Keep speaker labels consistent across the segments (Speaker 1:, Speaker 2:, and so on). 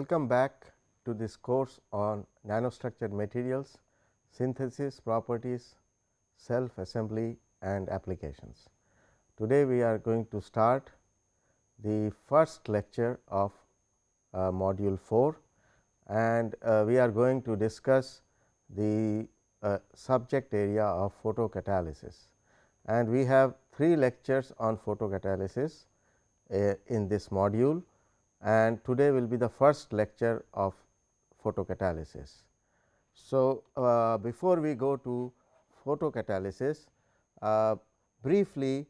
Speaker 1: Welcome back to this course on nanostructured materials, synthesis properties, self assembly and applications. Today, we are going to start the first lecture of uh, module 4 and uh, we are going to discuss the uh, subject area of photocatalysis and we have three lectures on photocatalysis uh, in this module and today will be the first lecture of photocatalysis. So, uh, before we go to photocatalysis, uh, briefly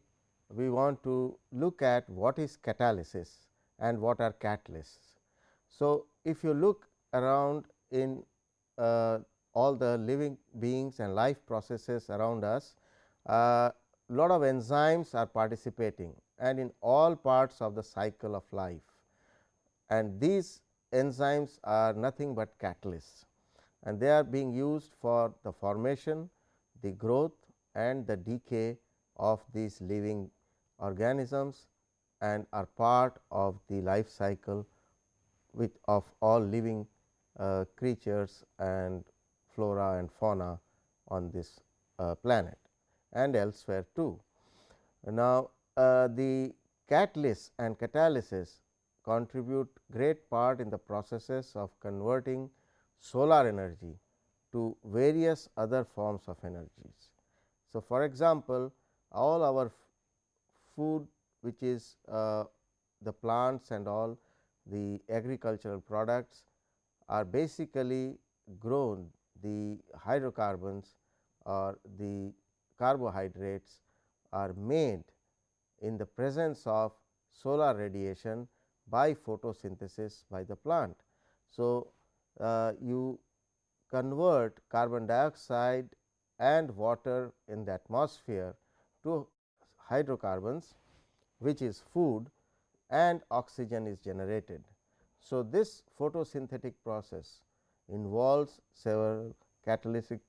Speaker 1: we want to look at what is catalysis and what are catalysts. So, if you look around in uh, all the living beings and life processes around us, uh, lot of enzymes are participating and in all parts of the cycle of life and these enzymes are nothing but catalysts and they are being used for the formation, the growth and the decay of these living organisms and are part of the life cycle with of all living uh, creatures and flora and fauna on this uh, planet and elsewhere too. Now, uh, the catalyst and catalysis contribute great part in the processes of converting solar energy to various other forms of energies. So, for example, all our food which is uh, the plants and all the agricultural products are basically grown the hydrocarbons or the carbohydrates are made in the presence of solar radiation by photosynthesis by the plant. So, uh, you convert carbon dioxide and water in the atmosphere to hydrocarbons which is food and oxygen is generated. So, this photosynthetic process involves several catalytic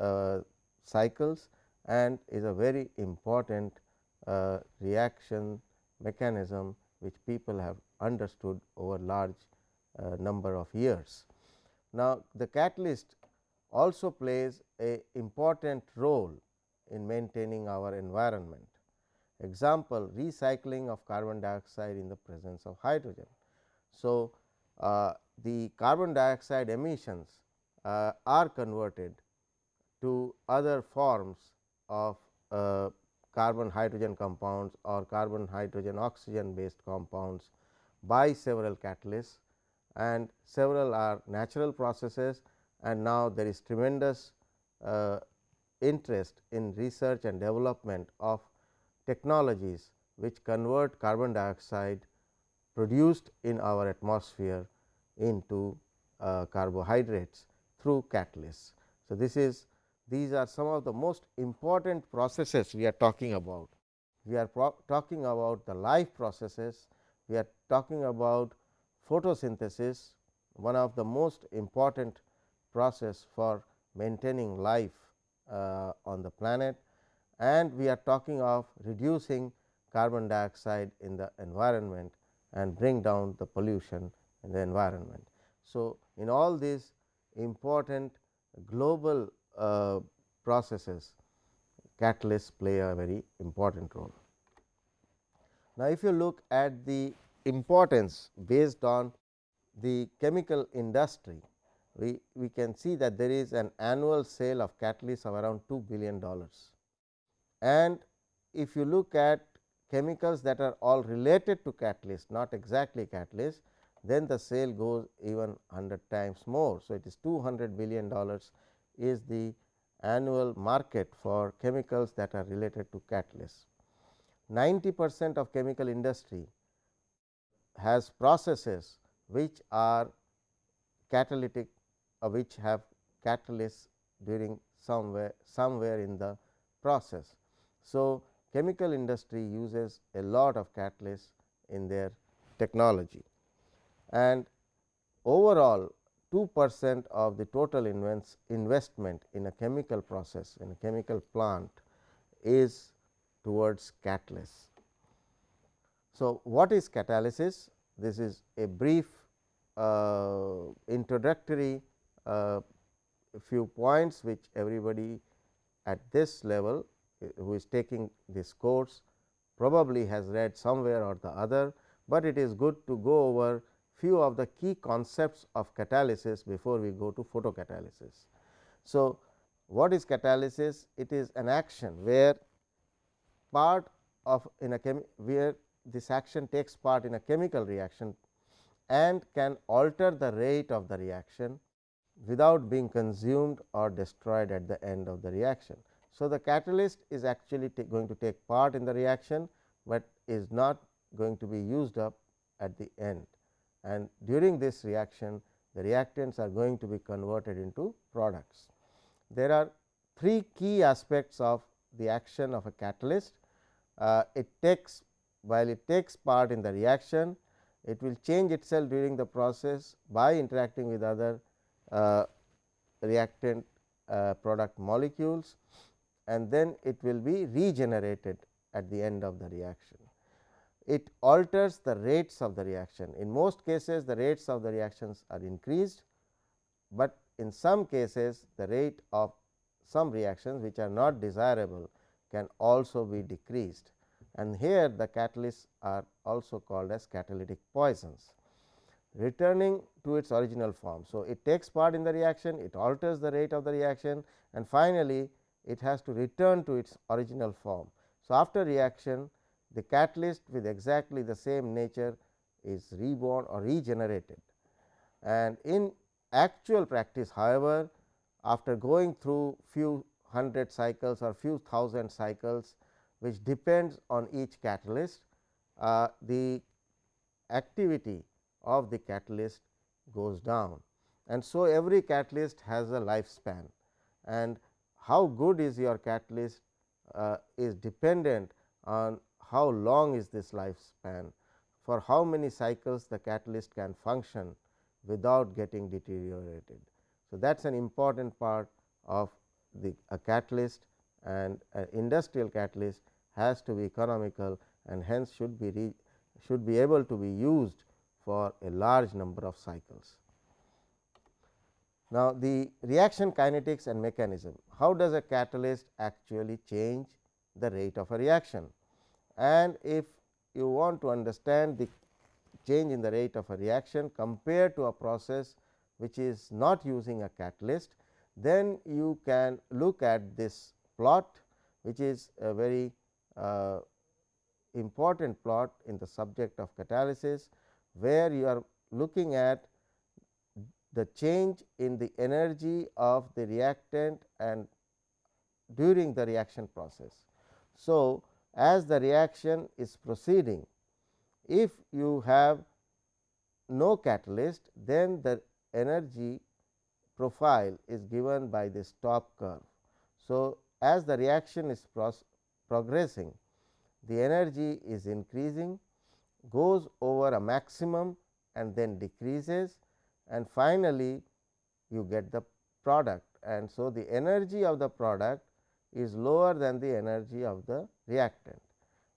Speaker 1: uh, cycles and is a very important uh, reaction mechanism which people have understood over large uh, number of years. Now, the catalyst also plays a important role in maintaining our environment. Example recycling of carbon dioxide in the presence of hydrogen. So, uh, the carbon dioxide emissions uh, are converted to other forms of uh, carbon hydrogen compounds or carbon hydrogen oxygen based compounds by several catalysts and several are natural processes and now there is tremendous uh, interest in research and development of technologies which convert carbon dioxide produced in our atmosphere into uh, carbohydrates through catalysts. So, this is these are some of the most important processes we are talking about. We are talking about the life processes, we are talking about photosynthesis, one of the most important process for maintaining life uh, on the planet and we are talking of reducing carbon dioxide in the environment and bring down the pollution in the environment. So, in all these important global uh, processes catalysts play a very important role. Now, if you look at the importance based on the chemical industry, we, we can see that there is an annual sale of catalysts of around 2 billion dollars. And if you look at chemicals that are all related to catalyst not exactly catalyst, then the sale goes even 100 times more. So, it is 200 billion dollars is the annual market for chemicals that are related to catalysts. 90 percent of chemical industry has processes which are catalytic uh, which have catalysts during somewhere somewhere in the process. So, chemical industry uses a lot of catalysts in their technology and overall 2 percent of the total investment in a chemical process in a chemical plant is towards catalysts. So, what is catalysis? This is a brief uh, introductory uh, few points which everybody at this level uh, who is taking this course probably has read somewhere or the other, but it is good to go over few of the key concepts of catalysis before we go to photocatalysis. So, what is catalysis? It is an action where part of in a chem where this action takes part in a chemical reaction and can alter the rate of the reaction without being consumed or destroyed at the end of the reaction. So, the catalyst is actually going to take part in the reaction, but is not going to be used up at the end and during this reaction the reactants are going to be converted into products. There are three key aspects of the action of a catalyst. Uh, it takes while it takes part in the reaction, it will change itself during the process by interacting with other uh, reactant uh, product molecules and then it will be regenerated at the end of the reaction. It alters the rates of the reaction. In most cases the rates of the reactions are increased, but in some cases the rate of some reactions which are not desirable can also be decreased and here the catalysts are also called as catalytic poisons returning to its original form. So, it takes part in the reaction, it alters the rate of the reaction and finally, it has to return to its original form. So, after reaction the catalyst with exactly the same nature is reborn or regenerated. And in actual practice however, after going through few hundred cycles or few thousand cycles which depends on each catalyst, uh, the activity of the catalyst goes down. And so, every catalyst has a lifespan and how good is your catalyst uh, is dependent on how long is this lifespan, for how many cycles the catalyst can function without getting deteriorated. So, that is an important part of the a catalyst and an industrial catalyst has to be economical and hence should be re, should be able to be used for a large number of cycles. Now, the reaction kinetics and mechanism, how does a catalyst actually change the rate of a reaction? And if you want to understand the change in the rate of a reaction compared to a process which is not using a catalyst, then you can look at this plot which is a very uh, important plot in the subject of catalysis, where you are looking at the change in the energy of the reactant and during the reaction process. So, as the reaction is proceeding, if you have no catalyst, then the energy profile is given by this top curve. So, as the reaction is progressing, the energy is increasing, goes over a maximum and then decreases and finally, you get the product and so the energy of the product is lower than the energy of the reactant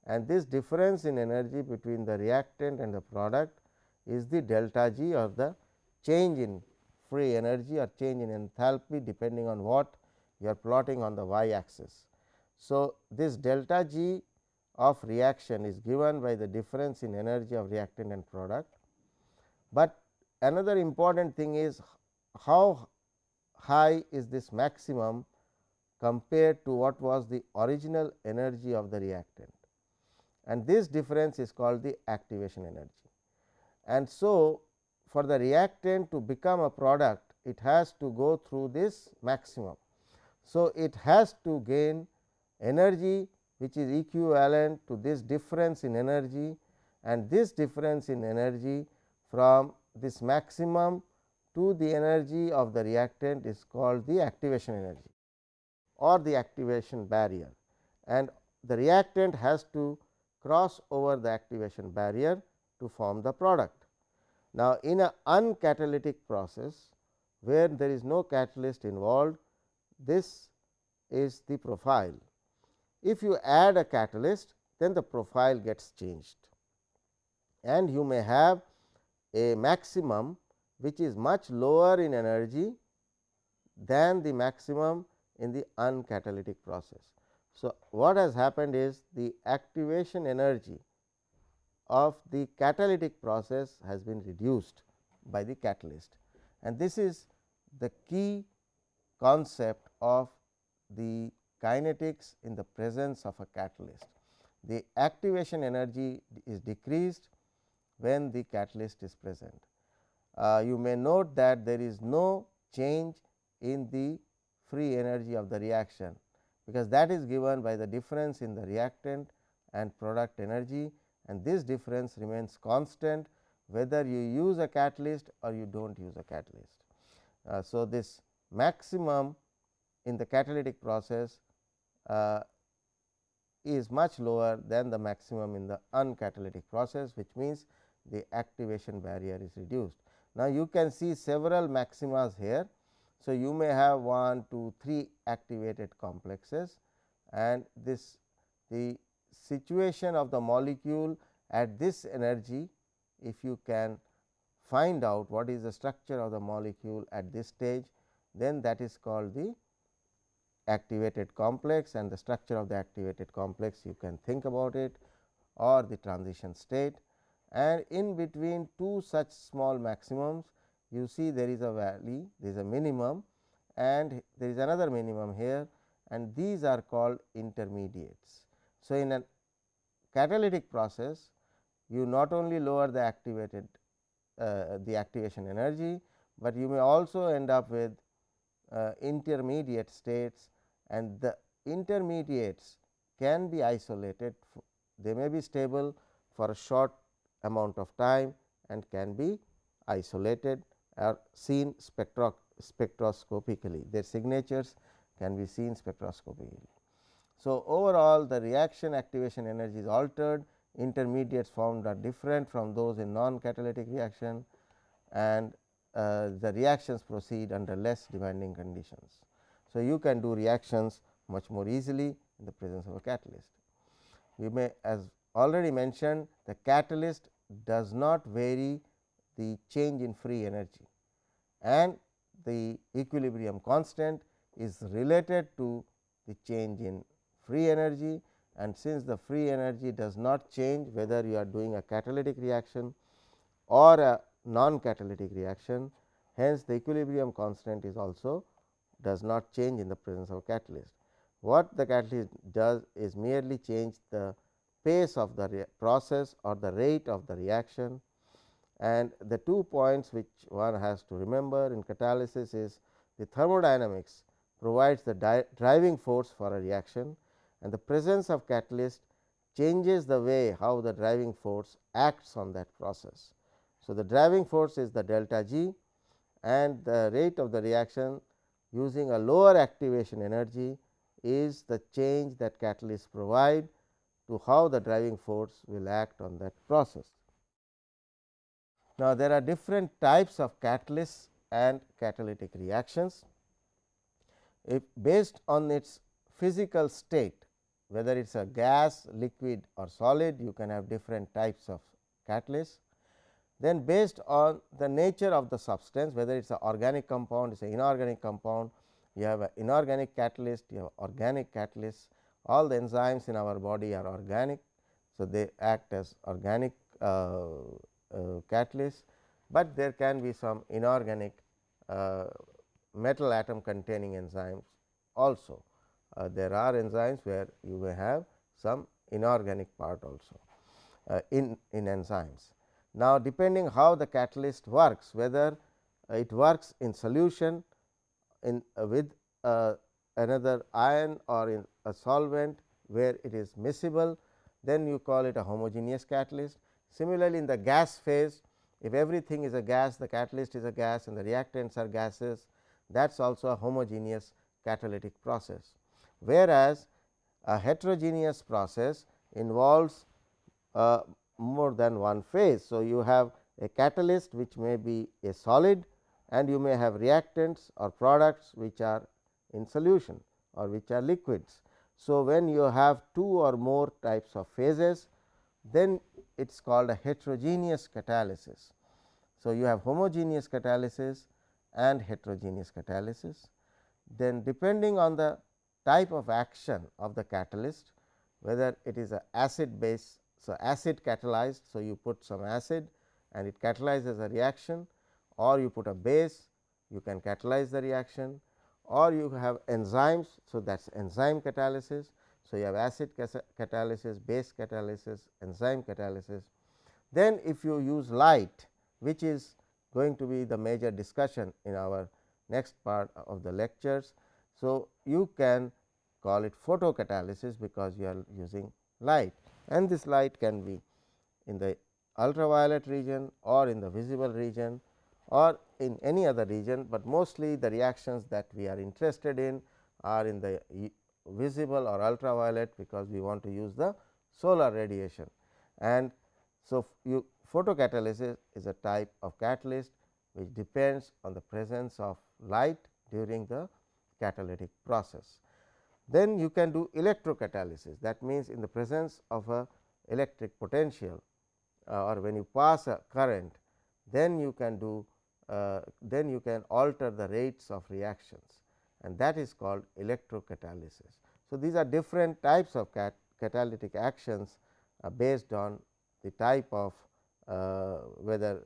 Speaker 1: and this difference in energy between the reactant and the product is the delta G or the change in free energy or change in enthalpy depending on what you are plotting on the y axis. So, this delta G of reaction is given by the difference in energy of reactant and product, but another important thing is how high is this maximum compared to what was the original energy of the reactant and this difference is called the activation energy. And so, for the reactant to become a product it has to go through this maximum. So, it has to gain energy which is equivalent to this difference in energy and this difference in energy from this maximum to the energy of the reactant is called the activation energy or the activation barrier and the reactant has to cross over the activation barrier to form the product. Now, in a uncatalytic process where there is no catalyst involved, this is the profile. If you add a catalyst, then the profile gets changed and you may have a maximum which is much lower in energy than the maximum in the uncatalytic process. So, what has happened is the activation energy of the catalytic process has been reduced by the catalyst and this is the key concept of the kinetics in the presence of a catalyst. The activation energy is decreased when the catalyst is present. Uh, you may note that there is no change in the free energy of the reaction, because that is given by the difference in the reactant and product energy and this difference remains constant whether you use a catalyst or you do not use a catalyst. Uh, so, this maximum in the catalytic process uh, is much lower than the maximum in the uncatalytic process, which means the activation barrier is reduced. Now, you can see several maximas here. So, you may have 1, 2, 3 activated complexes and this the situation of the molecule at this energy if you can find out what is the structure of the molecule at this stage then that is called the activated complex and the structure of the activated complex you can think about it or the transition state and in between two such small maximums you see there is a valley there is a minimum and there is another minimum here and these are called intermediates. So, in a catalytic process you not only lower the activated uh, the activation energy, but you may also end up with uh, intermediate states and the intermediates can be isolated they may be stable for a short amount of time and can be isolated or seen spectro spectroscopically their signatures can be seen spectroscopically. So, overall the reaction activation energy is altered intermediates found are different from those in non catalytic reaction and uh, the reactions proceed under less demanding conditions. So, you can do reactions much more easily in the presence of a catalyst. We may as already mentioned the catalyst does not vary the change in free energy and the equilibrium constant is related to the change in free energy and since the free energy does not change whether you are doing a catalytic reaction or a non catalytic reaction. Hence, the equilibrium constant is also does not change in the presence of catalyst. What the catalyst does is merely change the pace of the process or the rate of the reaction and the two points which one has to remember in catalysis is the thermodynamics provides the driving force for a reaction and the presence of catalyst changes the way how the driving force acts on that process. So, the driving force is the delta G and the rate of the reaction using a lower activation energy is the change that catalyst provide to how the driving force will act on that process. Now, there are different types of catalysts and catalytic reactions. If based on its physical state, whether it is a gas, liquid or solid, you can have different types of catalysts. Then based on the nature of the substance, whether it is an organic compound, it is an inorganic compound, you have an inorganic catalyst, you have organic catalyst, all the enzymes in our body are organic. So, they act as organic uh, uh, catalysts, but there can be some inorganic uh, metal atom containing enzymes also uh, there are enzymes where you may have some inorganic part also uh, in, in enzymes. Now, depending how the catalyst works whether it works in solution in uh, with uh, another ion or in a solvent where it is miscible then you call it a homogeneous catalyst. Similarly, in the gas phase if everything is a gas the catalyst is a gas and the reactants are gases that is also a homogeneous catalytic process whereas, a heterogeneous process involves uh, more than one phase. So, you have a catalyst which may be a solid and you may have reactants or products which are in solution or which are liquids. So, when you have two or more types of phases then it is called a heterogeneous catalysis. So, you have homogeneous catalysis and heterogeneous catalysis. Then depending on the type of action of the catalyst, whether it is a acid base. So, acid catalyzed. So, you put some acid and it catalyzes a reaction or you put a base, you can catalyze the reaction or you have enzymes. So, that is enzyme catalysis. So, you have acid catalysis, base catalysis, enzyme catalysis. Then if you use light which is going to be the major discussion in our next part of the lectures. So, you can call it photocatalysis because you are using light and this light can be in the ultraviolet region or in the visible region or in any other region, but mostly the reactions that we are interested in are in the visible or ultraviolet because we want to use the solar radiation. And so, you photocatalysis is a type of catalyst which depends on the presence of light during the catalytic process. Then you can do electrocatalysis that means, in the presence of a electric potential uh, or when you pass a current then you can do uh, then you can alter the rates of reactions and that is called electrocatalysis. So, these are different types of cat catalytic actions uh, based on the type of uh, whether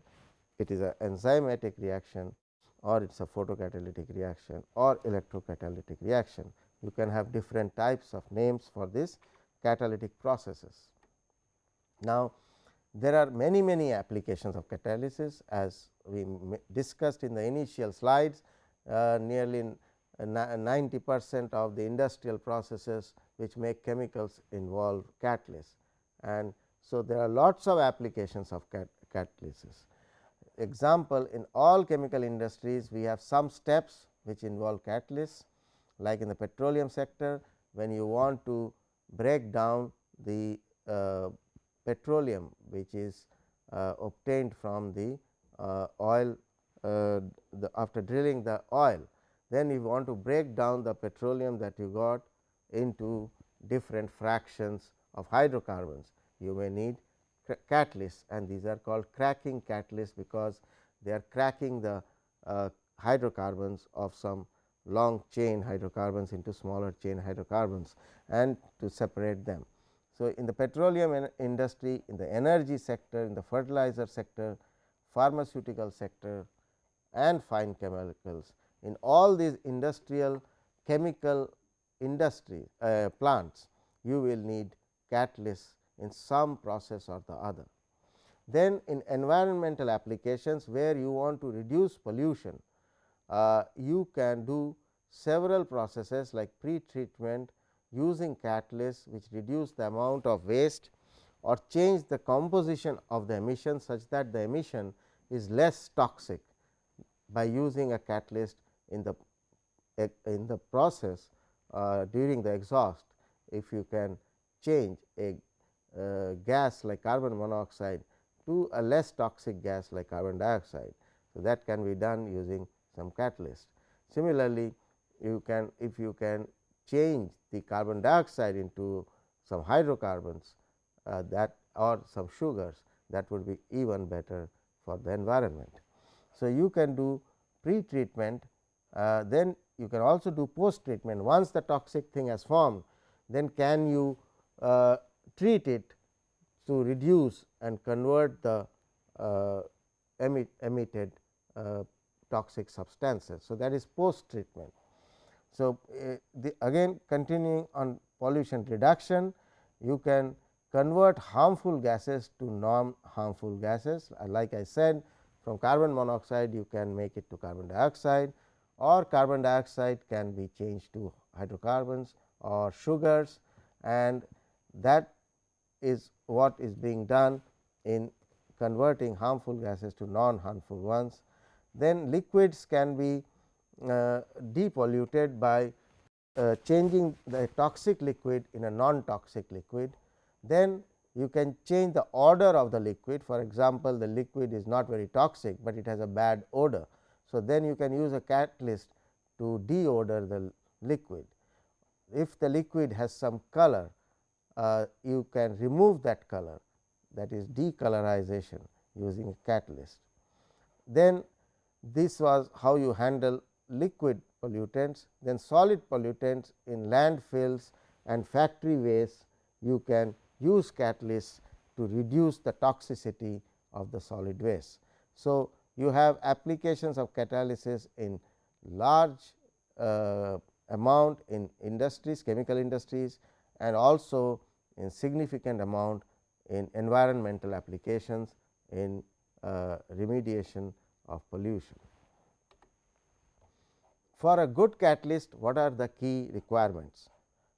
Speaker 1: it is an enzymatic reaction or it is a photocatalytic reaction or electrocatalytic reaction. You can have different types of names for this catalytic processes. Now, there are many many applications of catalysis as we discussed in the initial slides uh, nearly 90 percent of the industrial processes which make chemicals involve catalysts and so there are lots of applications of cat catalysis. Example in all chemical industries we have some steps which involve catalysts like in the petroleum sector when you want to break down the uh, petroleum which is uh, obtained from the uh, oil uh, the after drilling the oil then you want to break down the petroleum that you got into different fractions of hydrocarbons. You may need catalysts and these are called cracking catalysts because they are cracking the uh, hydrocarbons of some long chain hydrocarbons into smaller chain hydrocarbons and to separate them. So, in the petroleum industry, in the energy sector, in the fertilizer sector, pharmaceutical sector and fine chemicals, in all these industrial chemical industry uh, plants, you will need catalysts in some process or the other. Then in environmental applications where you want to reduce pollution, uh, you can do several processes like pre-treatment using catalysts which reduce the amount of waste or change the composition of the emission such that the emission is less toxic by using a catalyst in the in the process uh, during the exhaust if you can change a uh, gas like carbon monoxide to a less toxic gas like carbon dioxide. So, that can be done using some catalyst. Similarly, you can if you can change the carbon dioxide into some hydrocarbons uh, that or some sugars that would be even better for the environment. So, you can do pre treatment uh, then you can also do post treatment once the toxic thing has formed then can you uh, treat it to reduce and convert the uh, emit, emitted uh, toxic substances. So, that is post treatment. So, uh, the again continuing on pollution reduction, you can convert harmful gases to non harmful gases. Uh, like I said from carbon monoxide you can make it to carbon dioxide or carbon dioxide can be changed to hydrocarbons or sugars and that is what is being done in converting harmful gases to non harmful ones. Then liquids can be uh, depolluted by uh, changing the toxic liquid in a non toxic liquid. Then you can change the odor of the liquid for example, the liquid is not very toxic, but it has a bad odor. So, then you can use a catalyst to deodor the liquid. If the liquid has some color, uh, you can remove that color that is decolorization using a catalyst. then this was how you handle liquid pollutants, then solid pollutants in landfills and factory waste you can use catalysts to reduce the toxicity of the solid waste. So, you have applications of catalysis in large uh, amount in industries, chemical industries and also in significant amount in environmental applications in uh, remediation of pollution. For a good catalyst, what are the key requirements?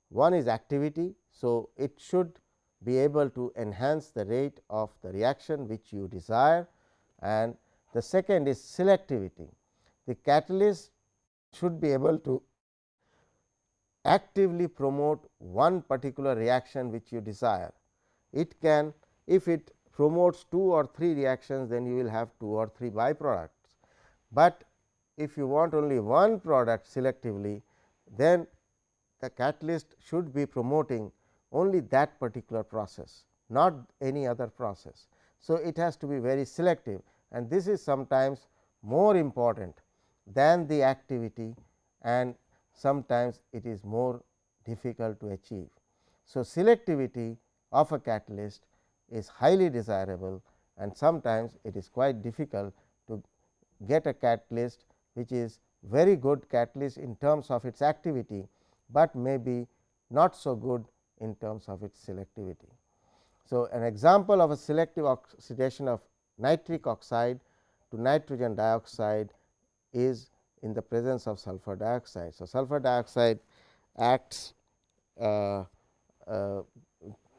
Speaker 1: One is activity. So, it should be able to enhance the rate of the reaction which you desire and the second is selectivity. The catalyst should be able to actively promote one particular reaction which you desire. It can if it promotes two or three reactions then you will have two or three byproducts, but if you want only one product selectively then the catalyst should be promoting only that particular process not any other process. So, it has to be very selective and this is sometimes more important than the activity and sometimes it is more difficult to achieve. So, selectivity of a catalyst is highly desirable and sometimes it is quite difficult to get a catalyst which is very good catalyst in terms of its activity, but may be not so good in terms of its selectivity. So, an example of a selective oxidation of nitric oxide to nitrogen dioxide is in the presence of sulfur dioxide. So, sulfur dioxide acts uh, uh,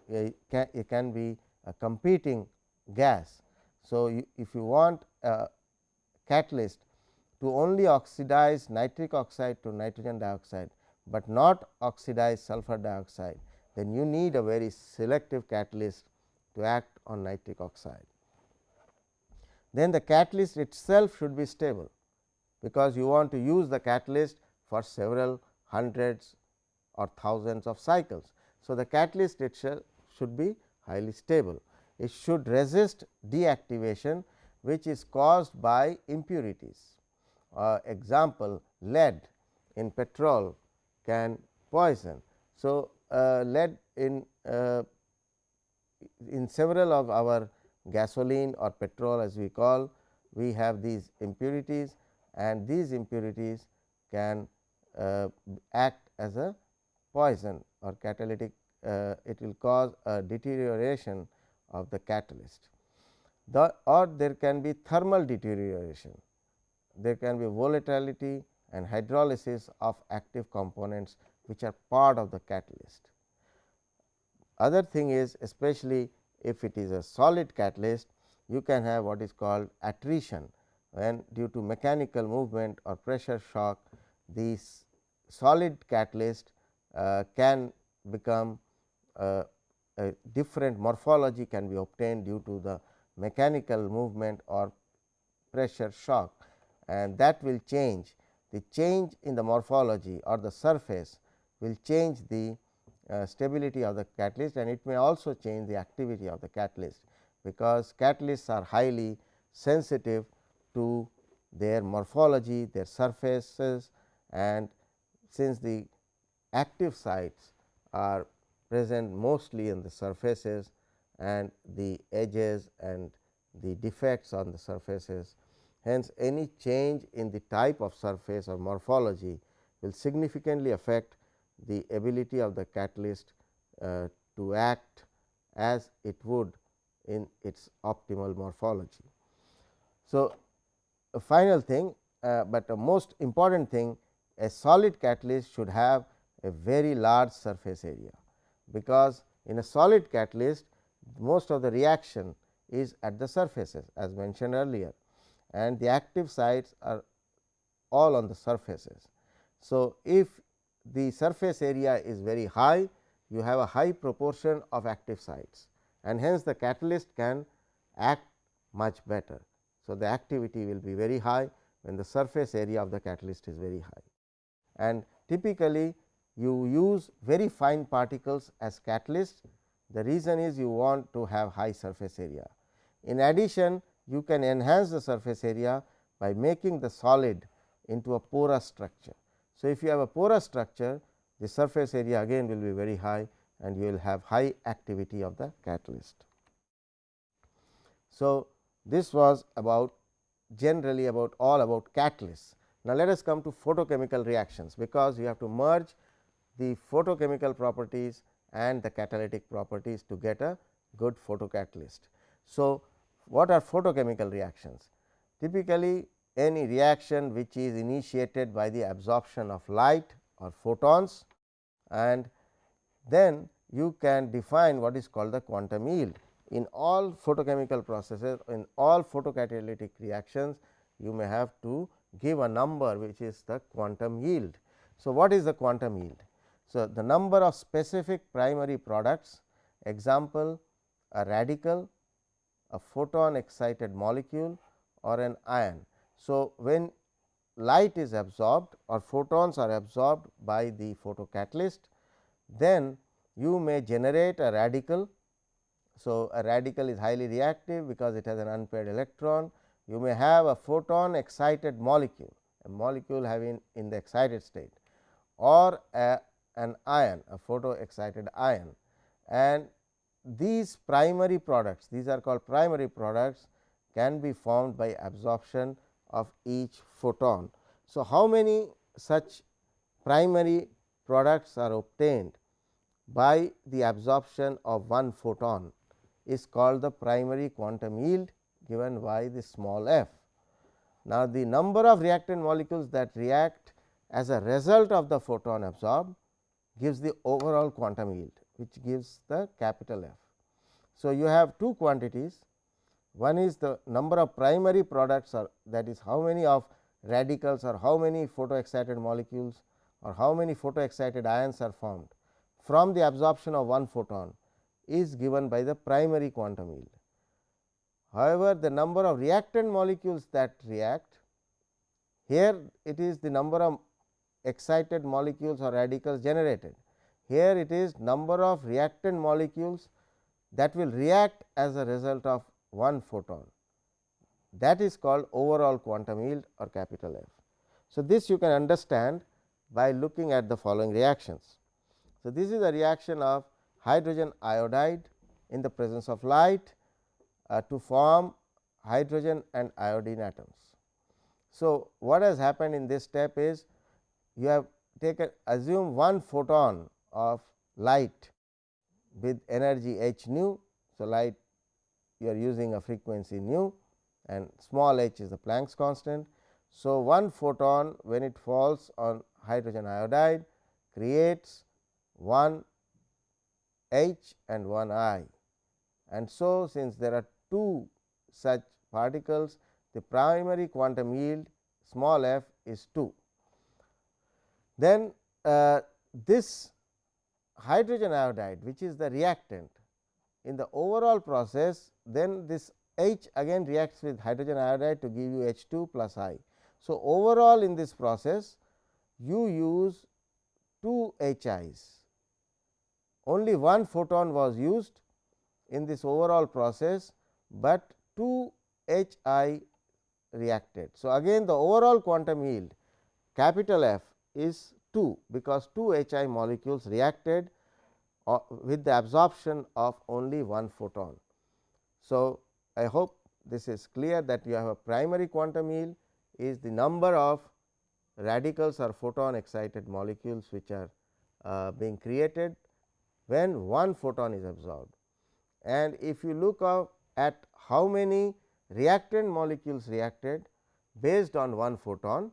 Speaker 1: it, can, it can be a competing gas. So, you, if you want a catalyst to only oxidize nitric oxide to nitrogen dioxide, but not oxidize sulfur dioxide, then you need a very selective catalyst to act on nitric oxide. Then the catalyst itself should be stable because you want to use the catalyst for several hundreds or thousands of cycles. So, the catalyst itself should be highly stable. It should resist deactivation which is caused by impurities. Uh, example lead in petrol can poison. So, uh, lead in uh, in several of our gasoline or petrol as we call we have these impurities and these impurities can uh, act as a poison or catalytic uh, it will cause a deterioration of the catalyst. The or there can be thermal deterioration, there can be volatility and hydrolysis of active components which are part of the catalyst. Other thing is especially if it is a solid catalyst, you can have what is called attrition when due to mechanical movement or pressure shock these solid catalyst uh, can become different morphology can be obtained due to the mechanical movement or pressure shock and that will change. The change in the morphology or the surface will change the uh, stability of the catalyst and it may also change the activity of the catalyst, because catalysts are highly sensitive to their morphology, their surfaces and since the active sites are present mostly in the surfaces and the edges and the defects on the surfaces. Hence, any change in the type of surface or morphology will significantly affect the ability of the catalyst uh, to act as it would in its optimal morphology. So, a final thing, uh, but a most important thing a solid catalyst should have a very large surface area, because in a solid catalyst most of the reaction is at the surfaces as mentioned earlier and the active sites are all on the surfaces. So, if the surface area is very high, you have a high proportion of active sites and hence the catalyst can act much better. So, the activity will be very high when the surface area of the catalyst is very high. And typically, you use very fine particles as catalyst. The reason is you want to have high surface area. In addition, you can enhance the surface area by making the solid into a porous structure. So, if you have a porous structure the surface area again will be very high and you will have high activity of the catalyst. So, this was about generally about all about catalysts. Now, let us come to photochemical reactions, because you have to merge the photochemical properties and the catalytic properties to get a good photocatalyst. So, what are photochemical reactions? Typically, any reaction which is initiated by the absorption of light or photons and then you can define what is called the quantum yield. In all photochemical processes, in all photocatalytic reactions, you may have to give a number which is the quantum yield. So, what is the quantum yield? So, the number of specific primary products example a radical, a photon excited molecule or an ion. So, when light is absorbed or photons are absorbed by the photocatalyst, then you may generate a radical. So, a radical is highly reactive because it has an unpaired electron. You may have a photon excited molecule, a molecule having in the excited state or a, an ion, a photo excited ion and these primary products, these are called primary products can be formed by absorption of each photon. So, how many such primary products are obtained by the absorption of one photon is called the primary quantum yield given by the small f. Now, the number of reactant molecules that react as a result of the photon absorbed gives the overall quantum yield which gives the capital F. So, you have two quantities one is the number of primary products or that is how many of radicals or how many photo excited molecules or how many photo excited ions are formed from the absorption of one photon is given by the primary quantum yield. However, the number of reactant molecules that react here it is the number of excited molecules or radicals generated. Here it is number of reactant molecules that will react as a result of one photon that is called overall quantum yield or capital F. So, this you can understand by looking at the following reactions. So, this is a reaction of hydrogen iodide in the presence of light uh, to form hydrogen and iodine atoms. So, what has happened in this step is you have taken assume one photon of light with energy h nu. So, light you are using a frequency nu and small h is the Planck's constant. So, one photon when it falls on hydrogen iodide creates one H and one I. And so, since there are two such particles the primary quantum yield small f is 2. Then uh, this hydrogen iodide which is the reactant in the overall process then this H again reacts with hydrogen iodide to give you H 2 plus I. So, overall in this process you use 2 H i's only one photon was used in this overall process, but 2 H i reacted. So, again the overall quantum yield capital F is 2 because 2 H i molecules reacted uh, with the absorption of only one photon. So, I hope this is clear that you have a primary quantum yield is the number of radicals or photon excited molecules which are uh, being created when one photon is absorbed. And if you look at how many reactant molecules reacted based on one photon,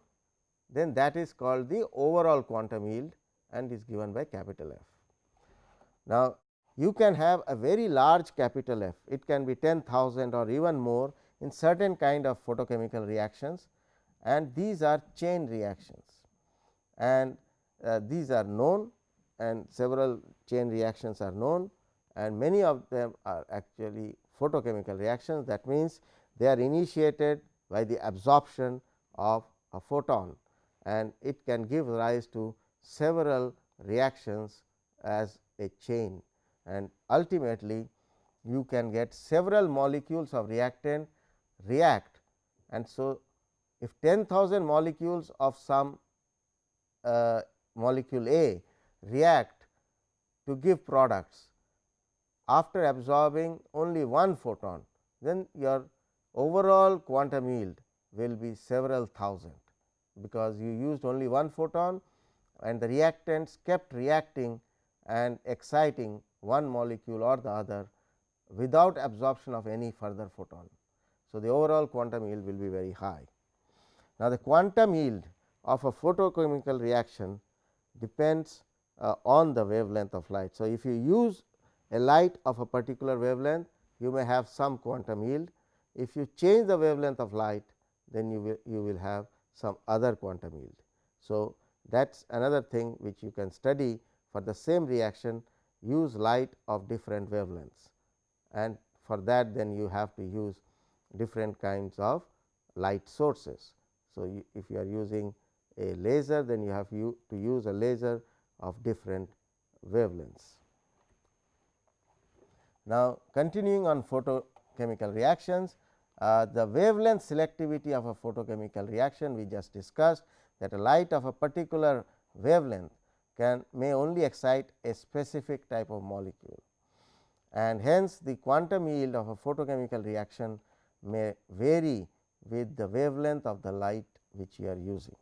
Speaker 1: then that is called the overall quantum yield and is given by capital F. Now, you can have a very large capital F, it can be 10,000 or even more in certain kind of photochemical reactions and these are chain reactions and uh, these are known and several chain reactions are known and many of them are actually photochemical reactions. That means, they are initiated by the absorption of a photon and it can give rise to several reactions as a chain. And ultimately you can get several molecules of reactant react. And so if 10,000 molecules of some uh, molecule A react to give products after absorbing only one photon, then your overall quantum yield will be several thousand, because you used only one photon and the reactants kept reacting and exciting one molecule or the other without absorption of any further photon. So, the overall quantum yield will be very high. Now, the quantum yield of a photochemical reaction depends uh, on the wavelength of light. So, if you use a light of a particular wavelength, you may have some quantum yield. If you change the wavelength of light, then you will you will have some other quantum yield. So, that is another thing which you can study for the same reaction use light of different wavelengths and for that then you have to use different kinds of light sources. So, you, if you are using a laser then you have to use a laser of different wavelengths. Now, continuing on photochemical reactions, uh, the wavelength selectivity of a photochemical reaction we just discussed that a light of a particular wavelength can may only excite a specific type of molecule and hence the quantum yield of a photochemical reaction may vary with the wavelength of the light which you are using.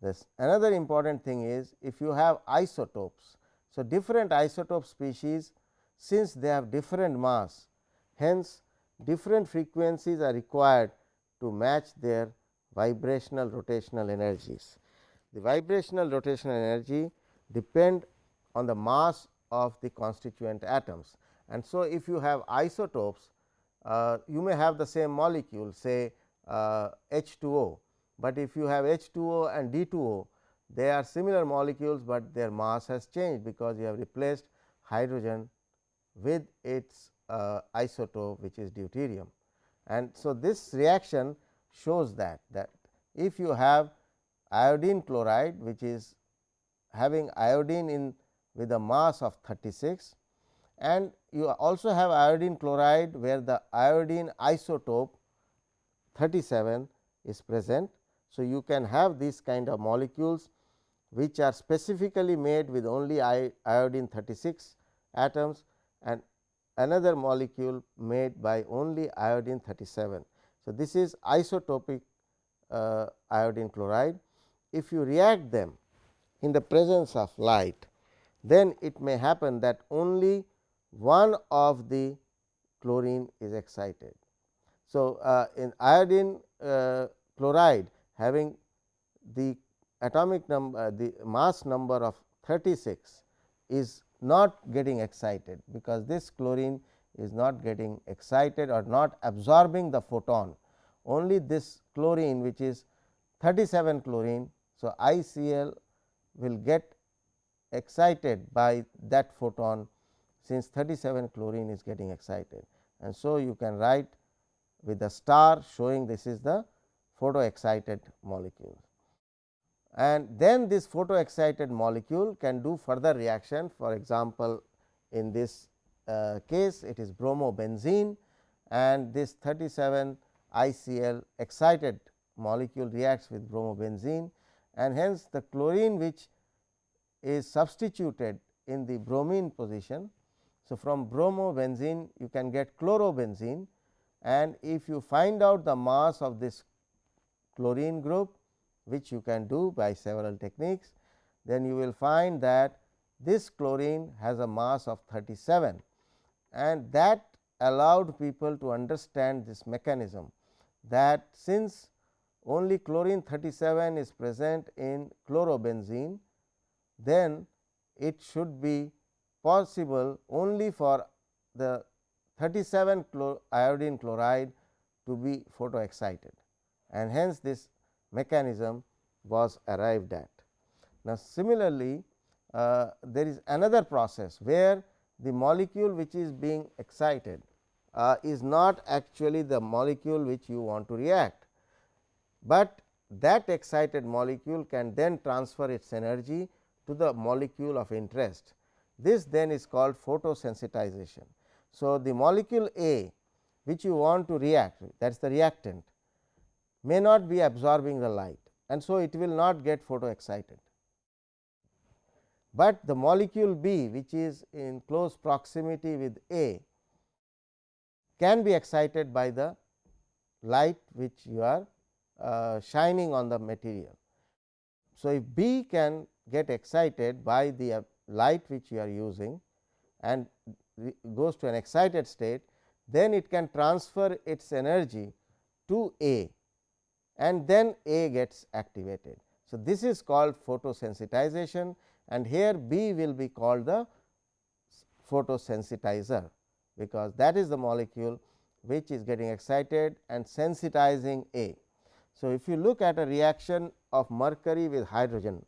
Speaker 1: This another important thing is if you have isotopes. So, different isotope species since they have different mass hence different frequencies are required to match their vibrational rotational energies. The vibrational rotational energy depend on the mass of the constituent atoms. And so, if you have isotopes, uh, you may have the same molecule say uh, H 2 O, but if you have H 2 O and D 2 O, they are similar molecules, but their mass has changed because you have replaced hydrogen with its uh, isotope which is deuterium. And so, this reaction shows that that if you have iodine chloride which is having iodine in with a mass of 36 and you also have iodine chloride where the iodine isotope 37 is present. So, you can have these kind of molecules which are specifically made with only iodine 36 atoms and another molecule made by only iodine 37. So, this is isotopic uh, iodine chloride. If you react them in the presence of light, then it may happen that only one of the chlorine is excited. So, uh, in iodine uh, chloride having the atomic number uh, the mass number of 36 is not getting excited, because this chlorine is not getting excited or not absorbing the photon. Only this chlorine which is 37 chlorine. So, ICl will get excited by that photon since 37 chlorine is getting excited. And so, you can write with the star showing this is the photo excited molecule and then this photo excited molecule can do further reaction. For example, in this uh, case it is bromobenzene and this 37 ICl excited molecule reacts with bromobenzene and hence the chlorine which is substituted in the bromine position. So, from bromobenzene you can get chlorobenzene and if you find out the mass of this chlorine group which you can do by several techniques, then you will find that this chlorine has a mass of 37 and that allowed people to understand this mechanism that since only chlorine 37 is present in chlorobenzene, then it should be possible only for the 37 iodine chloride to be photo excited and hence this mechanism was arrived at. Now, similarly, uh, there is another process where the molecule which is being excited uh, is not actually the molecule which you want to react, but that excited molecule can then transfer its energy to the molecule of interest. This then is called photosensitization. So, the molecule A which you want to react that is the reactant may not be absorbing the light and so it will not get photo excited. But the molecule B which is in close proximity with A can be excited by the light which you are uh, shining on the material. So, if B can get excited by the uh, light which you are using and goes to an excited state, then it can transfer its energy to A and then A gets activated. So, this is called photosensitization and here B will be called the photosensitizer, because that is the molecule which is getting excited and sensitizing A. So, if you look at a reaction of mercury with hydrogen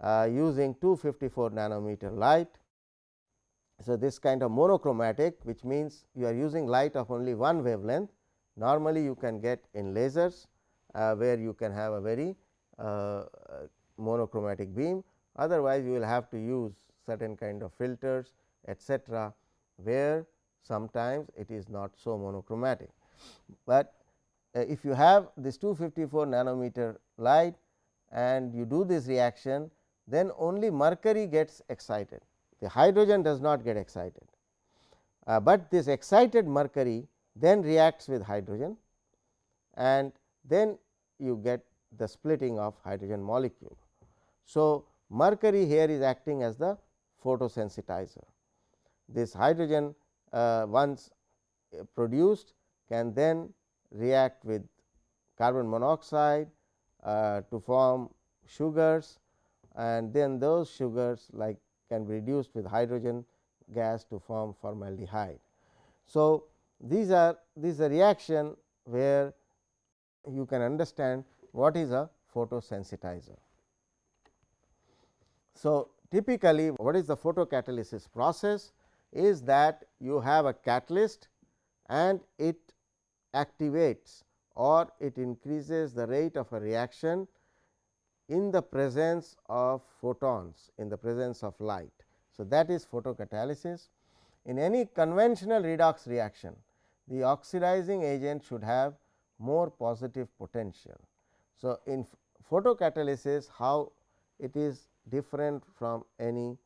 Speaker 1: uh, using 254 nanometer light. So, this kind of monochromatic which means you are using light of only one wavelength normally you can get in lasers where you can have a very uh, monochromatic beam otherwise you will have to use certain kind of filters etcetera where sometimes it is not so monochromatic. But uh, if you have this 254 nanometer light and you do this reaction then only mercury gets excited the hydrogen does not get excited. Uh, but this excited mercury then reacts with hydrogen and then you get the splitting of hydrogen molecule. So, mercury here is acting as the photosensitizer. This hydrogen uh, once produced can then react with carbon monoxide uh, to form sugars and then those sugars like can be reduced with hydrogen gas to form formaldehyde. So, these are this is a reaction where you can understand what is a photosensitizer. So, typically what is the photocatalysis process is that you have a catalyst and it activates or it increases the rate of a reaction in the presence of photons in the presence of light. So, that is photocatalysis. In any conventional redox reaction, the oxidizing agent should have more positive potential. So, in photocatalysis how it is different from any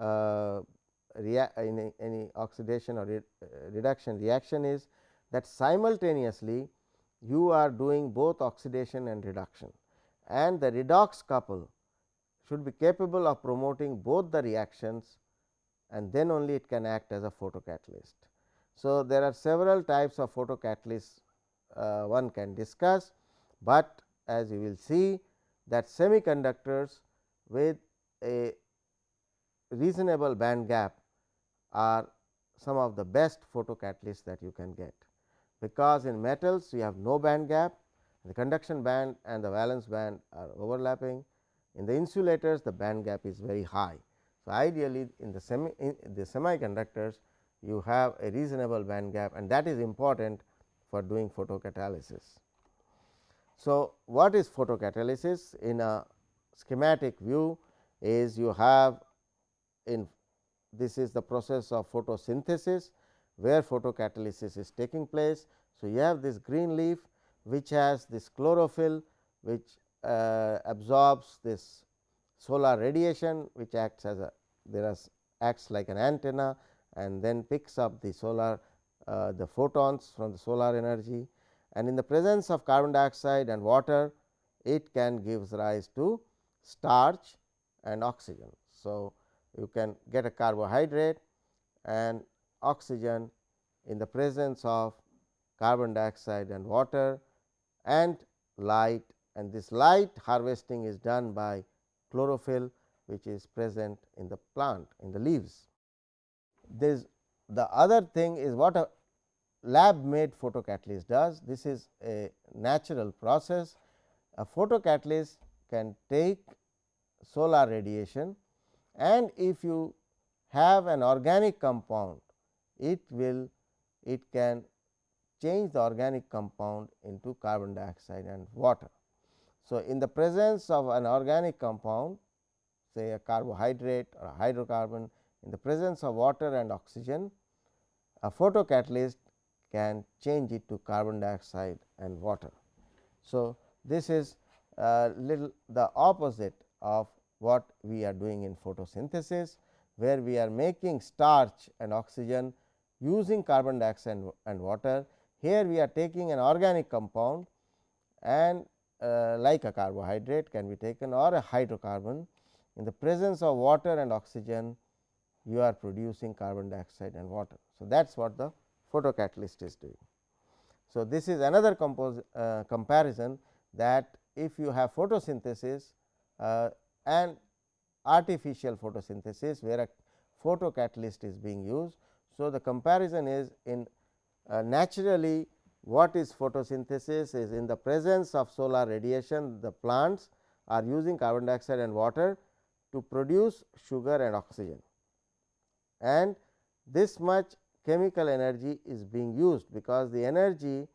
Speaker 1: uh, any, any oxidation or re, uh, reduction reaction is that simultaneously you are doing both oxidation and reduction and the redox couple should be capable of promoting both the reactions and then only it can act as a photocatalyst. So, there are several types of photocatalysts uh, one can discuss, but as you will see that semiconductors with a reasonable band gap are some of the best photocatalysts that you can get, because in metals you have no band gap the conduction band and the valence band are overlapping. In the insulators the band gap is very high. So, ideally in the semi in the semiconductors you have a reasonable band gap and that is important for doing photocatalysis. So, what is photocatalysis in a schematic view is you have in this is the process of photosynthesis where photocatalysis is taking place. So, you have this green leaf which has this chlorophyll which uh, absorbs this solar radiation which acts as a there is acts like an antenna and then picks up the solar uh, the photons from the solar energy and in the presence of carbon dioxide and water it can gives rise to starch and oxygen. So, you can get a carbohydrate and oxygen in the presence of carbon dioxide and water and light and this light harvesting is done by chlorophyll which is present in the plant in the leaves. This the other thing is what a lab made photocatalyst does this is a natural process a photocatalyst can take solar radiation and if you have an organic compound it will it can change the organic compound into carbon dioxide and water. So, in the presence of an organic compound say a carbohydrate or a hydrocarbon in the presence of water and oxygen a photocatalyst can change it to carbon dioxide and water. So, this is little the opposite of what we are doing in photosynthesis, where we are making starch and oxygen using carbon dioxide and, and water. Here we are taking an organic compound and uh, like a carbohydrate can be taken or a hydrocarbon in the presence of water and oxygen you are producing carbon dioxide and water. So, that is what the photocatalyst is doing. So, this is another uh, comparison that if you have photosynthesis uh, and artificial photosynthesis where a photocatalyst is being used. So, the comparison is in uh, naturally what is photosynthesis is in the presence of solar radiation the plants are using carbon dioxide and water to produce sugar and oxygen and this much chemical energy is being used because the energy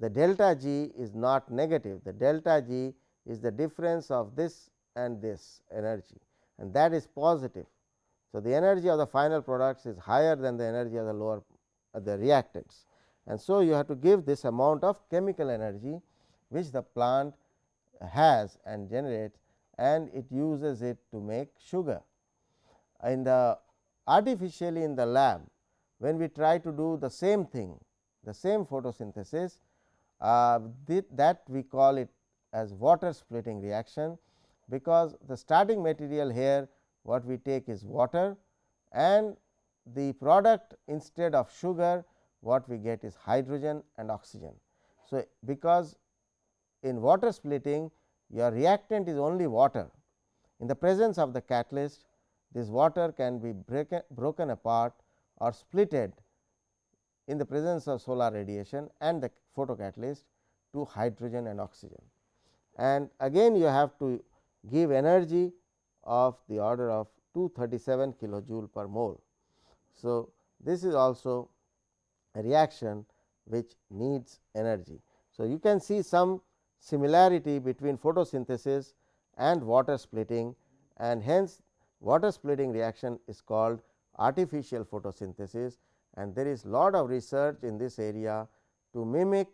Speaker 1: the delta G is not negative the delta G is the difference of this and this energy and that is positive. So, the energy of the final products is higher than the energy of the lower uh, the reactants and so you have to give this amount of chemical energy which the plant has and generates and it uses it to make sugar. In the artificially in the lab when we try to do the same thing the same photosynthesis uh, that we call it as water splitting reaction because the starting material here what we take is water and the product instead of sugar what we get is hydrogen and oxygen. So, because in water splitting your reactant is only water in the presence of the catalyst this water can be breaken, broken apart or splitted in the presence of solar radiation and the photocatalyst to hydrogen and oxygen. And again you have to give energy of the order of 237 kilojoule per mole. So, this is also a reaction which needs energy. So, you can see some similarity between photosynthesis and water splitting and hence water splitting reaction is called artificial photosynthesis and there is lot of research in this area to mimic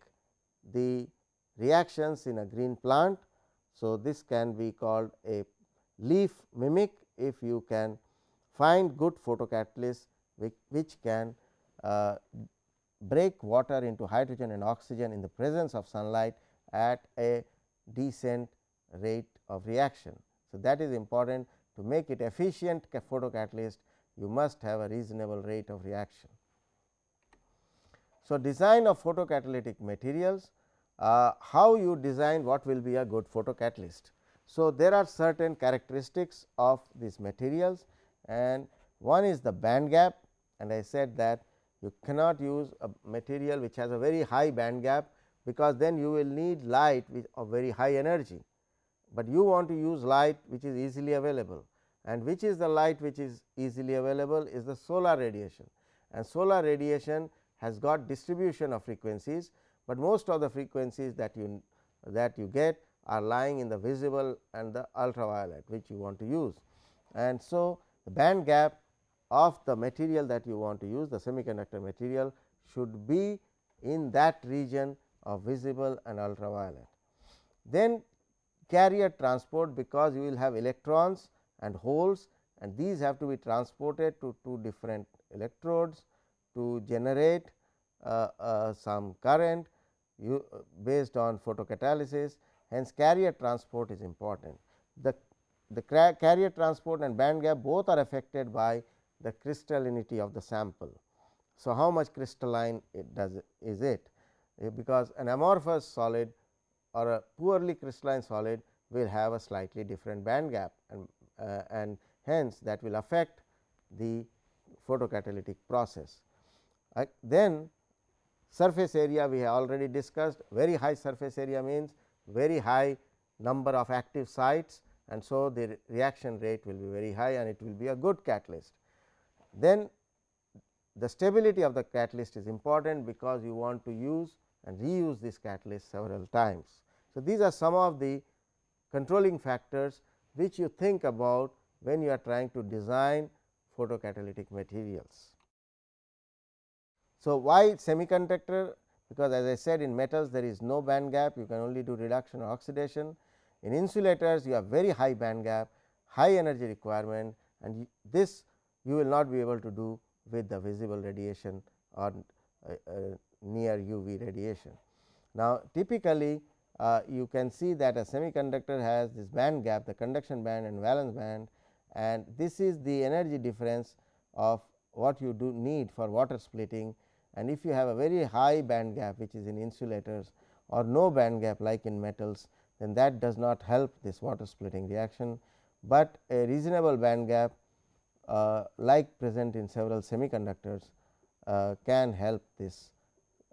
Speaker 1: the reactions in a green plant. So, this can be called a leaf mimic if you can find good photocatalysts which, which can uh, break water into hydrogen and oxygen in the presence of sunlight at a decent rate of reaction. So, that is important to make it efficient photocatalyst you must have a reasonable rate of reaction. So, design of photocatalytic materials uh, how you design what will be a good photocatalyst. So, there are certain characteristics of these materials and one is the band gap and I said that you cannot use a material which has a very high band gap because then you will need light with of very high energy, but you want to use light which is easily available and which is the light which is easily available is the solar radiation and solar radiation has got distribution of frequencies, but most of the frequencies that you that you get are lying in the visible and the ultraviolet which you want to use. And so, the band gap of the material that you want to use the semiconductor material should be in that region of visible and ultraviolet. Then carrier transport because you will have electrons and holes and these have to be transported to two different electrodes to generate uh, uh, some current you, uh, based on photocatalysis hence carrier transport is important. The, the carrier transport and band gap both are affected by the crystallinity of the sample. So, how much crystalline it does is it eh, because an amorphous solid or a poorly crystalline solid will have a slightly different band gap and, and hence that will affect the photocatalytic process. Uh, then surface area we have already discussed very high surface area means very high number of active sites and so the reaction rate will be very high and it will be a good catalyst then the stability of the catalyst is important because you want to use and reuse this catalyst several times. So, these are some of the controlling factors which you think about when you are trying to design photocatalytic materials. So, why semiconductor because as I said in metals there is no band gap you can only do reduction or oxidation. In insulators you have very high band gap high energy requirement and this you will not be able to do with the visible radiation or uh, uh, near UV radiation. Now, typically uh, you can see that a semiconductor has this band gap the conduction band and valence band and this is the energy difference of what you do need for water splitting. And if you have a very high band gap which is in insulators or no band gap like in metals then that does not help this water splitting reaction, but a reasonable band gap uh, like present in several semiconductors uh, can help this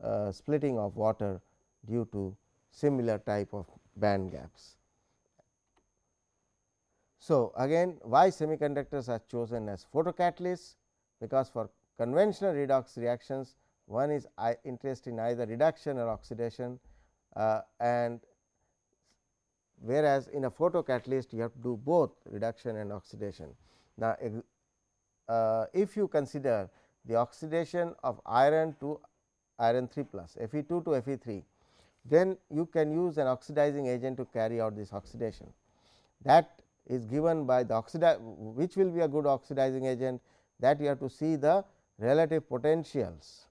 Speaker 1: uh, splitting of water due to similar type of band gaps. So, again why semiconductors are chosen as photocatalysts because for conventional redox reactions one is interested in either reduction or oxidation uh, and whereas, in a photocatalyst you have to do both reduction and oxidation. Now, uh, if you consider the oxidation of iron to iron 3 plus Fe 2 to Fe 3, then you can use an oxidizing agent to carry out this oxidation. That is given by the oxidi which will be a good oxidizing agent that you have to see the relative potentials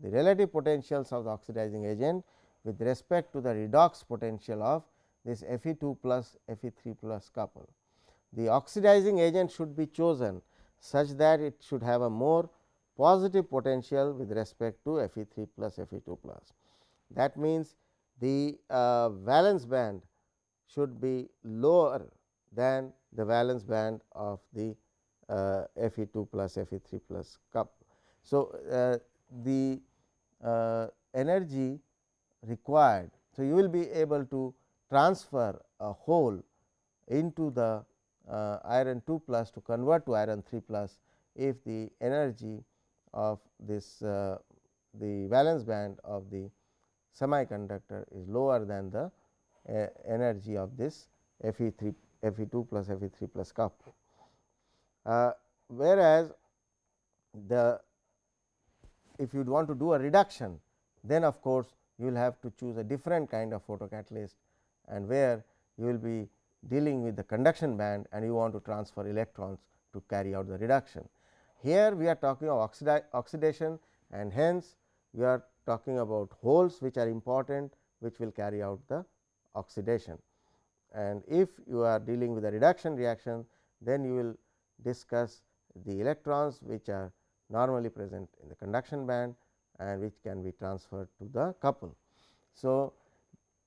Speaker 1: the relative potentials of the oxidizing agent with respect to the redox potential of this Fe 2 plus Fe 3 plus couple. The oxidizing agent should be chosen such that it should have a more positive potential with respect to Fe 3 plus Fe 2 plus. That means, the uh, valence band should be lower than the valence band of the uh, Fe 2 plus Fe 3 plus cup. So, uh, the uh, energy required. So, you will be able to transfer a hole into the uh, iron 2 plus to convert to iron 3 plus if the energy of this uh, the valence band of the semiconductor is lower than the uh, energy of this Fe 3 Fe 2 plus Fe 3 plus cup. Uh, whereas, the if you want to do a reduction then of course, you will have to choose a different kind of photocatalyst and where you will be dealing with the conduction band and you want to transfer electrons to carry out the reduction. Here we are talking of oxida oxidation and hence, we are talking about holes which are important which will carry out the oxidation. And if you are dealing with a reduction reaction then you will discuss the electrons which are normally present in the conduction band and which can be transferred to the couple. So,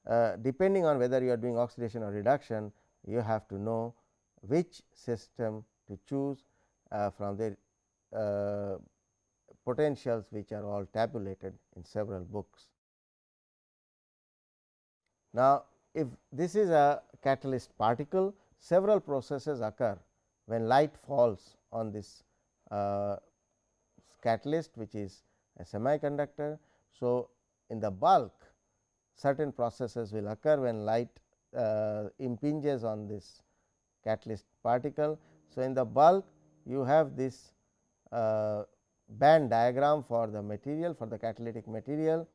Speaker 1: uh, depending on whether you are doing oxidation or reduction you have to know which system to choose uh, from the uh, potentials which are all tabulated in several books. Now, if this is a catalyst particle several processes occur when light falls on this uh, catalyst which is a semiconductor. So, in the bulk certain processes will occur when light uh, impinges on this catalyst particle. So, in the bulk you have this uh, band diagram for the material for the catalytic material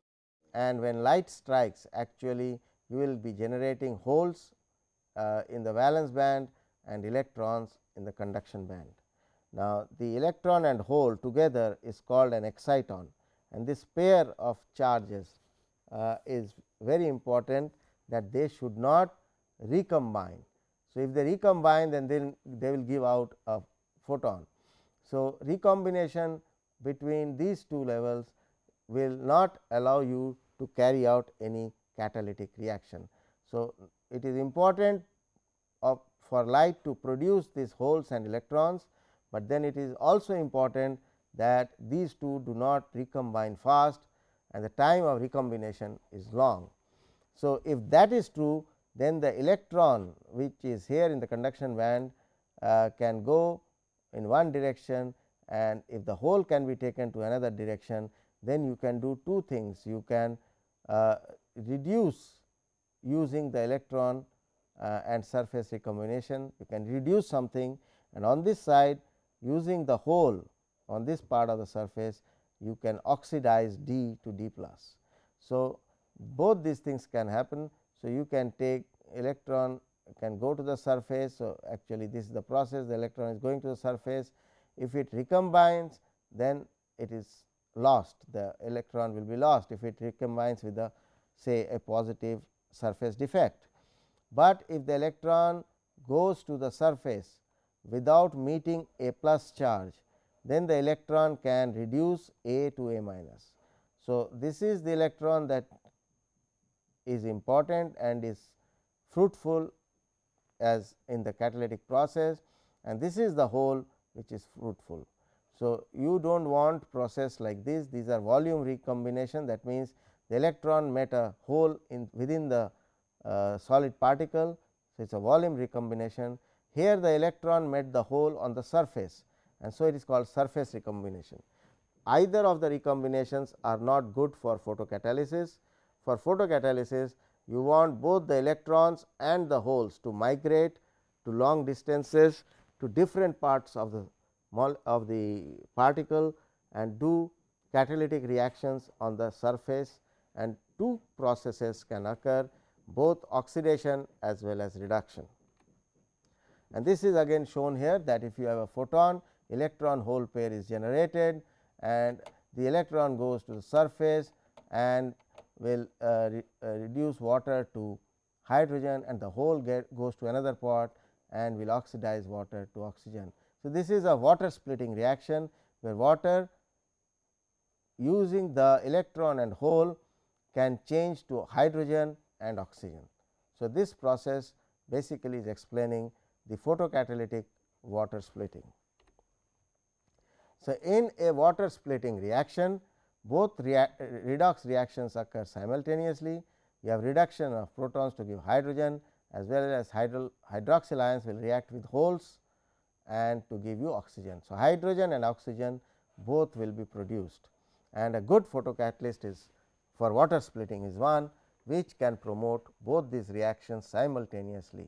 Speaker 1: and when light strikes actually you will be generating holes uh, in the valence band and electrons in the conduction band. Now, the electron and hole together is called an exciton and this pair of charges uh, is very important that they should not recombine. So, if they recombine then they, they will give out a photon. So, recombination between these two levels will not allow you to carry out any catalytic reaction. So, it is important for light to produce these holes and electrons but then it is also important that these two do not recombine fast and the time of recombination is long. So, if that is true then the electron which is here in the conduction band uh, can go in one direction and if the hole can be taken to another direction then you can do two things you can uh, reduce using the electron uh, and surface recombination you can reduce something and on this side using the hole on this part of the surface you can oxidize D to D plus. So, both these things can happen. So, you can take electron can go to the surface. So, actually this is the process the electron is going to the surface. If it recombines then it is lost the electron will be lost if it recombines with the say a positive surface defect. But if the electron goes to the surface without meeting a plus charge then the electron can reduce A to A minus. So, this is the electron that is important and is fruitful as in the catalytic process and this is the hole which is fruitful. So, you do not want process like this these are volume recombination that means the electron met a hole in within the uh, solid particle. So, it is a volume recombination here the electron met the hole on the surface and so it is called surface recombination. Either of the recombinations are not good for photocatalysis. For photocatalysis you want both the electrons and the holes to migrate to long distances to different parts of the of the particle and do catalytic reactions on the surface and two processes can occur both oxidation as well as reduction. And this is again shown here that if you have a photon electron hole pair is generated and the electron goes to the surface and will uh, re, uh, reduce water to hydrogen and the hole get goes to another part and will oxidize water to oxygen. So, this is a water splitting reaction where water using the electron and hole can change to hydrogen and oxygen. So, this process basically is explaining the photocatalytic water splitting. So, in a water splitting reaction both rea redox reactions occur simultaneously. You have reduction of protons to give hydrogen as well as hydro, hydroxyl ions will react with holes and to give you oxygen. So, hydrogen and oxygen both will be produced and a good photocatalyst is for water splitting is one which can promote both these reactions simultaneously.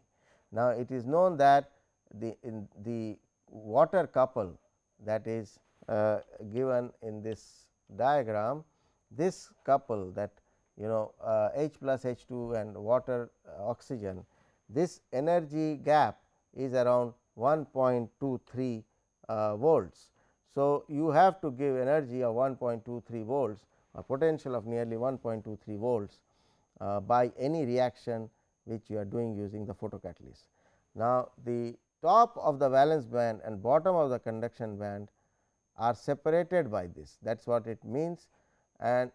Speaker 1: Now, it is known that the in the water couple that is uh, given in this diagram this couple that you know uh, H plus H 2 and water uh, oxygen this energy gap is around 1.23 uh, volts. So, you have to give energy of 1.23 volts or potential of nearly 1.23 volts uh, by any reaction which you are doing using the photocatalyst. Now, the top of the valence band and bottom of the conduction band are separated by this that is what it means and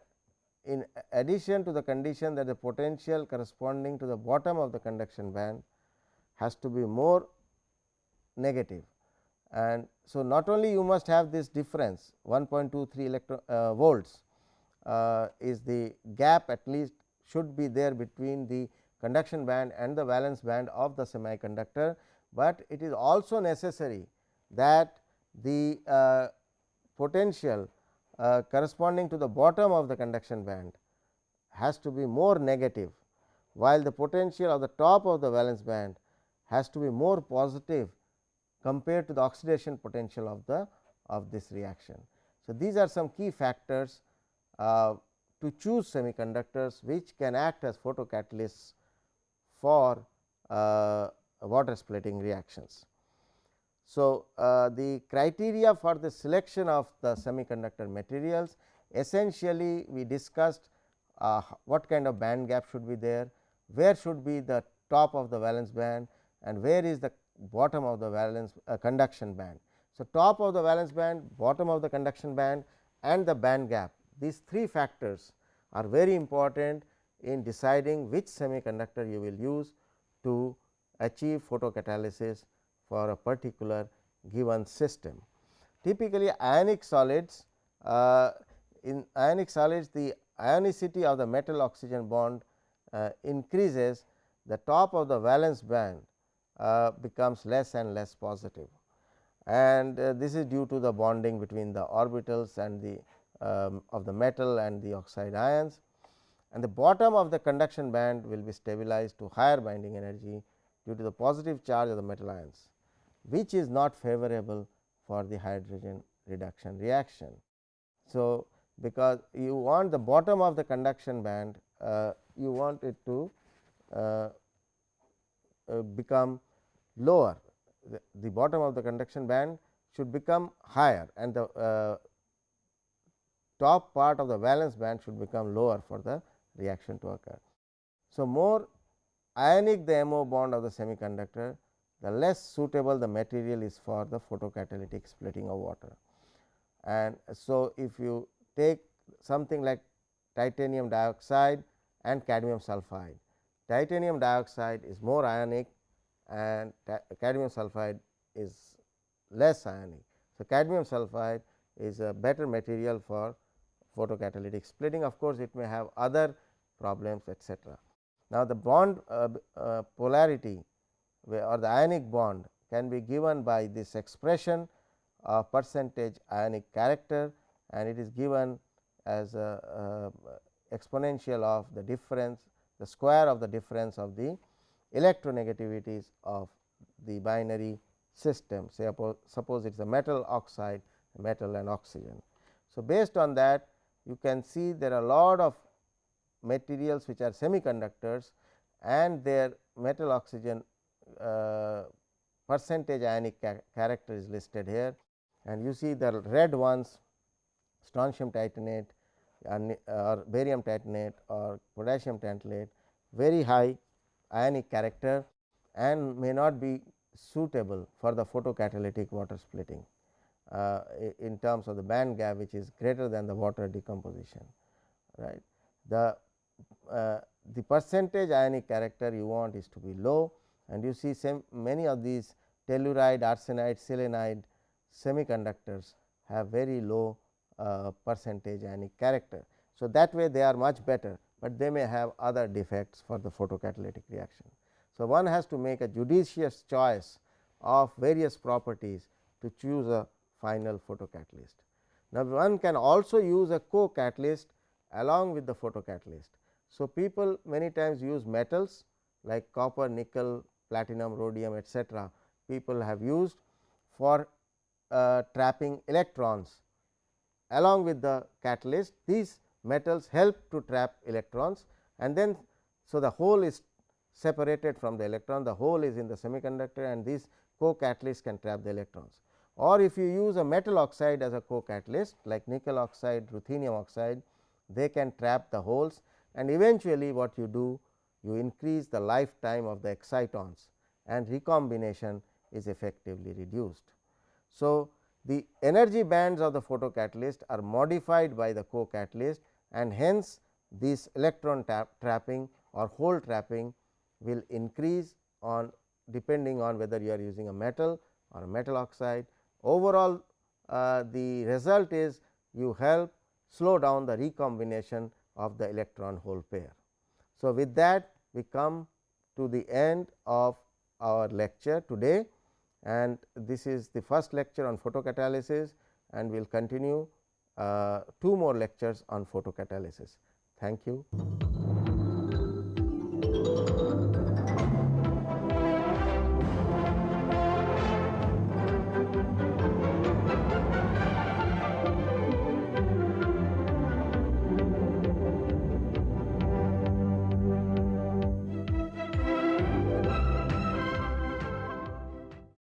Speaker 1: in addition to the condition that the potential corresponding to the bottom of the conduction band has to be more negative. And so, not only you must have this difference 1.23 electron uh, volts uh, is the gap at least should be there between the conduction band and the valence band of the semiconductor, but it is also necessary that the uh, potential uh, corresponding to the bottom of the conduction band has to be more negative, while the potential of the top of the valence band has to be more positive compared to the oxidation potential of the of this reaction. So, these are some key factors uh, to choose semiconductors which can act as photocatalysts for uh, water splitting reactions. So, uh, the criteria for the selection of the semiconductor materials essentially we discussed uh, what kind of band gap should be there, where should be the top of the valence band and where is the bottom of the valence uh, conduction band. So, top of the valence band, bottom of the conduction band and the band gap these three factors are very important in deciding which semiconductor you will use to achieve photocatalysis for a particular given system. Typically ionic solids uh, in ionic solids the ionicity of the metal oxygen bond uh, increases the top of the valence band uh, becomes less and less positive. And uh, this is due to the bonding between the orbitals and the um, of the metal and the oxide ions. And the bottom of the conduction band will be stabilized to higher binding energy due to the positive charge of the metal ions which is not favorable for the hydrogen reduction reaction. So, because you want the bottom of the conduction band uh, you want it to uh, uh, become lower the, the, bottom of the conduction band should become higher and the uh, top part of the valence band should become lower for the reaction to occur. So, more ionic the MO bond of the semiconductor the less suitable the material is for the photocatalytic splitting of water. And so, if you take something like titanium dioxide and cadmium sulphide, titanium dioxide is more ionic and cadmium sulphide is less ionic. So, cadmium sulphide is a better material for photocatalytic splitting of course, it may have other problems etcetera. Now, the bond uh, uh, polarity or the ionic bond can be given by this expression of percentage ionic character and it is given as a, a exponential of the difference the square of the difference of the electronegativities of the binary system say suppose it is a metal oxide metal and oxygen. So, based on that you can see there are a lot of materials which are semiconductors and their metal oxygen percentage ionic ca character is listed here and you see the red ones strontium titanate or barium titanate or potassium tantalate very high ionic character and may not be suitable for the photocatalytic water splitting uh, in terms of the band gap which is greater than the water decomposition right. The, uh, the percentage ionic character you want is to be low and you see same many of these telluride, arsenide, selenide semiconductors have very low uh, percentage ionic character. So, that way they are much better, but they may have other defects for the photocatalytic reaction. So, one has to make a judicious choice of various properties to choose a final photocatalyst. Now, one can also use a co-catalyst along with the photocatalyst. So, people many times use metals like copper, nickel, platinum, rhodium etcetera. people have used for uh, trapping electrons along with the catalyst. These metals help to trap electrons and then so the hole is separated from the electron, the hole is in the semiconductor and these co-catalyst can trap the electrons. Or if you use a metal oxide as a co-catalyst like nickel oxide, ruthenium oxide, they can trap the holes and eventually what you do you increase the lifetime of the excitons and recombination is effectively reduced. So, the energy bands of the photocatalyst are modified by the co-catalyst and hence this electron trapping or hole trapping will increase on depending on whether you are using a metal or a metal oxide. Overall uh, the result is you help slow down the recombination of the electron hole pair. So, with that we come to the end of our lecture today and this is the first lecture on photocatalysis and we will continue uh, two more lectures on photocatalysis. Thank you.